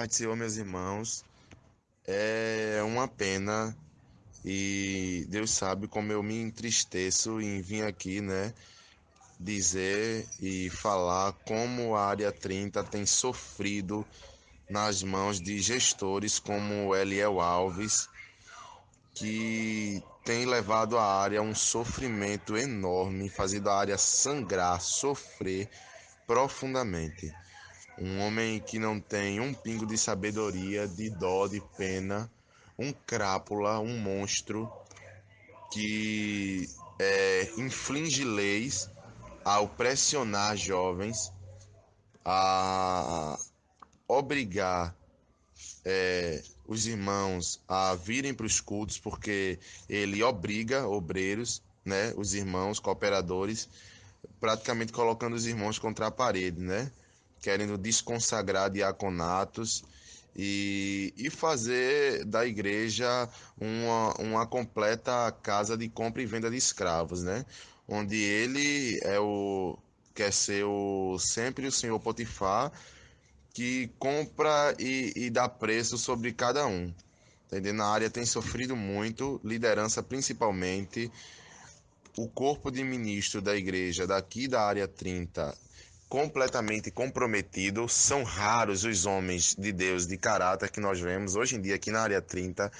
Pai meus irmãos, é uma pena e Deus sabe como eu me entristeço em vir aqui, né, dizer e falar como a área 30 tem sofrido nas mãos de gestores como Eliel Alves, que tem levado a área a um sofrimento enorme, fazendo a área sangrar, sofrer profundamente. Um homem que não tem um pingo de sabedoria, de dó, de pena, um crápula, um monstro que é, inflige leis ao pressionar jovens, a obrigar é, os irmãos a virem para os cultos, porque ele obriga obreiros, né, os irmãos cooperadores, praticamente colocando os irmãos contra a parede, né? Querendo desconsagrar diaconatos e, e fazer da igreja uma, uma completa casa de compra e venda de escravos, né? Onde ele é o quer ser o sempre o senhor Potifar que compra e, e dá preço sobre cada um. Entendendo? A área tem sofrido muito, liderança principalmente. O corpo de ministro da igreja daqui da área 30 completamente comprometido. São raros os homens de Deus de caráter que nós vemos hoje em dia aqui na área 30,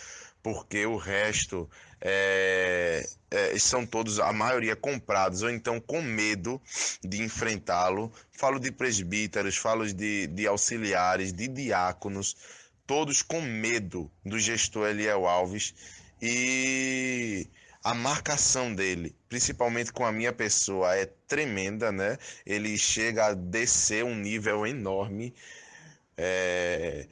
porque o resto é, é, são todos, a maioria comprados, ou então com medo de enfrentá-lo. Falo de presbíteros, falo de, de auxiliares, de diáconos, todos com medo do gestor Eliel Alves. E a marcação dele, principalmente com a minha pessoa, é tremenda, né? Ele chega a descer um nível enorme. É,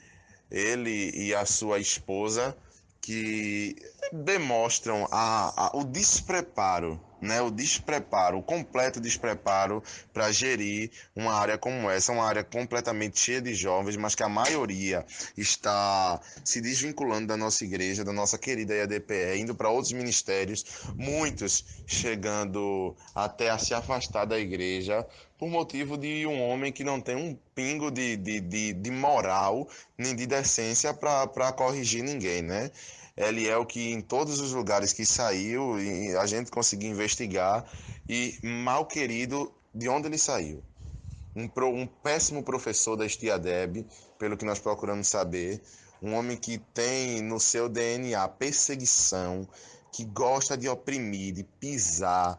ele e a sua esposa que demonstram a, a, o despreparo né, o despreparo, o completo despreparo para gerir uma área como essa, uma área completamente cheia de jovens, mas que a maioria está se desvinculando da nossa igreja, da nossa querida IADPE, indo para outros ministérios, muitos chegando até a se afastar da igreja por motivo de um homem que não tem um pingo de, de, de, de moral nem de decência para corrigir ninguém, né? Ele é o que em todos os lugares que saiu, a gente conseguiu investigar e mal querido de onde ele saiu. Um, pro, um péssimo professor da Estiadeb, pelo que nós procuramos saber, um homem que tem no seu DNA perseguição, que gosta de oprimir, de pisar,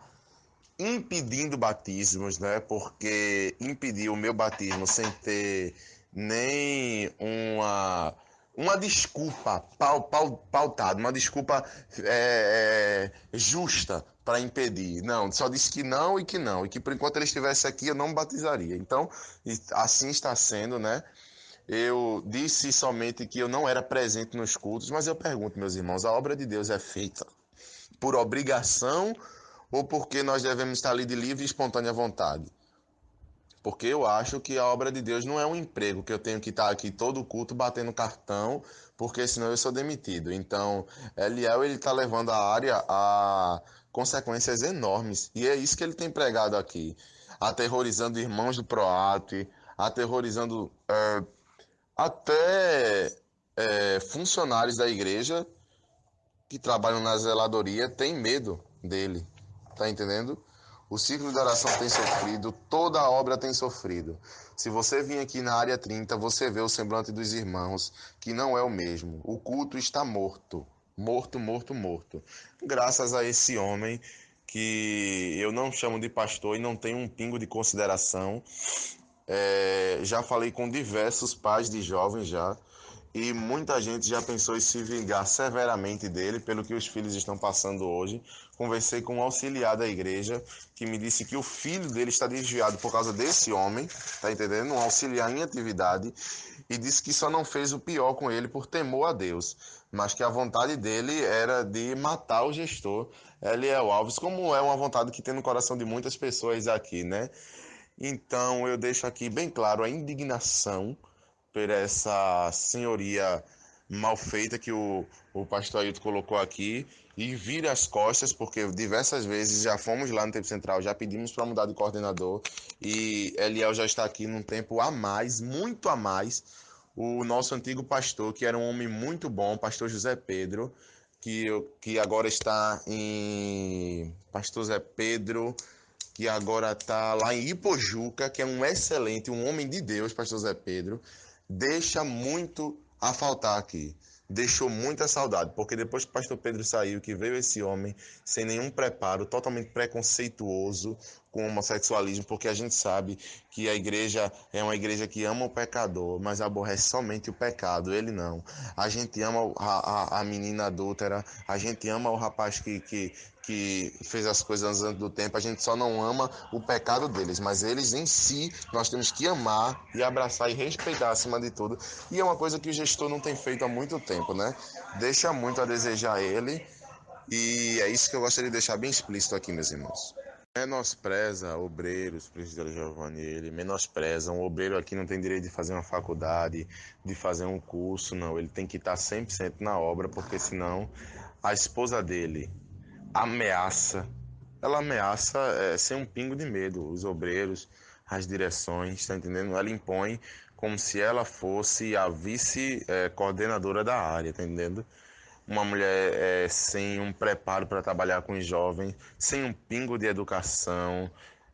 impedindo batismos, né? Porque impediu o meu batismo sem ter nem uma uma desculpa pautada, uma desculpa é, é, justa para impedir. Não, só disse que não e que não, e que por enquanto ele estivesse aqui eu não batizaria. Então, assim está sendo, né? Eu disse somente que eu não era presente nos cultos, mas eu pergunto, meus irmãos, a obra de Deus é feita por obrigação ou porque nós devemos estar ali de livre e espontânea vontade? Porque eu acho que a obra de Deus não é um emprego que eu tenho que estar aqui todo culto batendo cartão, porque senão eu sou demitido. Então, Eliel ele está levando a área a consequências enormes. E é isso que ele tem pregado aqui. Aterrorizando irmãos do Proate, aterrorizando é, até é, funcionários da igreja que trabalham na zeladoria têm medo dele. Tá entendendo? O ciclo de oração tem sofrido, toda a obra tem sofrido. Se você vir aqui na área 30, você vê o semblante dos irmãos, que não é o mesmo. O culto está morto. Morto, morto, morto. Graças a esse homem que eu não chamo de pastor e não tenho um pingo de consideração. É, já falei com diversos pais de jovens já e muita gente já pensou em se vingar severamente dele pelo que os filhos estão passando hoje. Conversei com um auxiliar da igreja que me disse que o filho dele está desviado por causa desse homem, tá entendendo? Um auxiliar em atividade e disse que só não fez o pior com ele por temor a Deus, mas que a vontade dele era de matar o gestor Eliel Alves, como é uma vontade que tem no coração de muitas pessoas aqui, né? Então eu deixo aqui bem claro a indignação por essa senhoria mal feita que o, o pastor Ailton colocou aqui e vira as costas, porque diversas vezes já fomos lá no tempo central, já pedimos para mudar de coordenador e Eliel já está aqui num tempo a mais, muito a mais. o nosso antigo pastor, que era um homem muito bom, pastor José Pedro, que, que agora está em. Pastor José Pedro, que agora está lá em Ipojuca, que é um excelente, um homem de Deus, pastor José Pedro, deixa muito a faltar aqui deixou muita saudade, porque depois que o pastor Pedro saiu, que veio esse homem sem nenhum preparo, totalmente preconceituoso com o homossexualismo, porque a gente sabe que a igreja é uma igreja que ama o pecador, mas aborrece somente o pecado, ele não. A gente ama a, a, a menina adúltera, a gente ama o rapaz que, que, que fez as coisas antes do tempo, a gente só não ama o pecado deles, mas eles em si nós temos que amar e abraçar e respeitar acima de tudo. E é uma coisa que o gestor não tem feito há muito tempo, né? Deixa muito a desejar ele, e é isso que eu gostaria de deixar bem explícito aqui, meus irmãos. Menospreza obreiros, presidente Giovanni, ele menospreza. Um obreiro aqui não tem direito de fazer uma faculdade, de fazer um curso, não. Ele tem que estar 100% na obra, porque senão a esposa dele, ameaça, ela ameaça é, sem um pingo de medo os obreiros, as direções, está entendendo? Ela impõe como se ela fosse a vice-coordenadora é, da área, tá entendendo? Uma mulher é, sem um preparo para trabalhar com os jovens, sem um pingo de educação,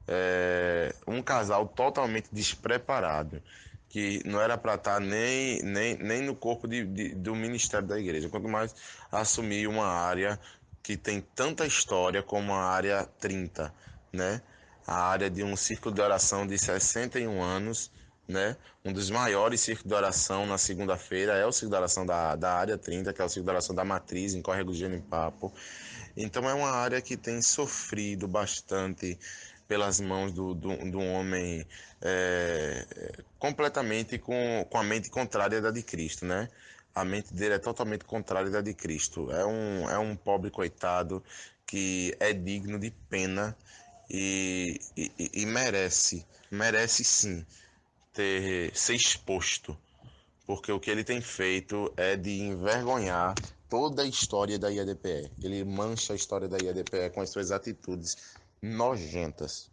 é, um casal totalmente despreparado, que não era para estar tá nem, nem, nem no corpo de, de, do ministério da igreja, quanto mais assumir uma área que tem tanta história como a área 30, né? A área de um círculo de oração de 61 anos, né? Um dos maiores círculos de oração na segunda-feira é o círculo de oração da, da área 30, que é o círculo de oração da Matriz, em Córrego Genipapo. Então é uma área que tem sofrido bastante pelas mãos do, do, do homem é, completamente com, com a mente contrária da de Cristo, né? A mente dele é totalmente contrária da de Cristo. É um, é um pobre coitado que é digno de pena e, e, e merece, merece sim ter ser exposto, porque o que ele tem feito é de envergonhar toda a história da IADPE. Ele mancha a história da IADPE com as suas atitudes nojentas.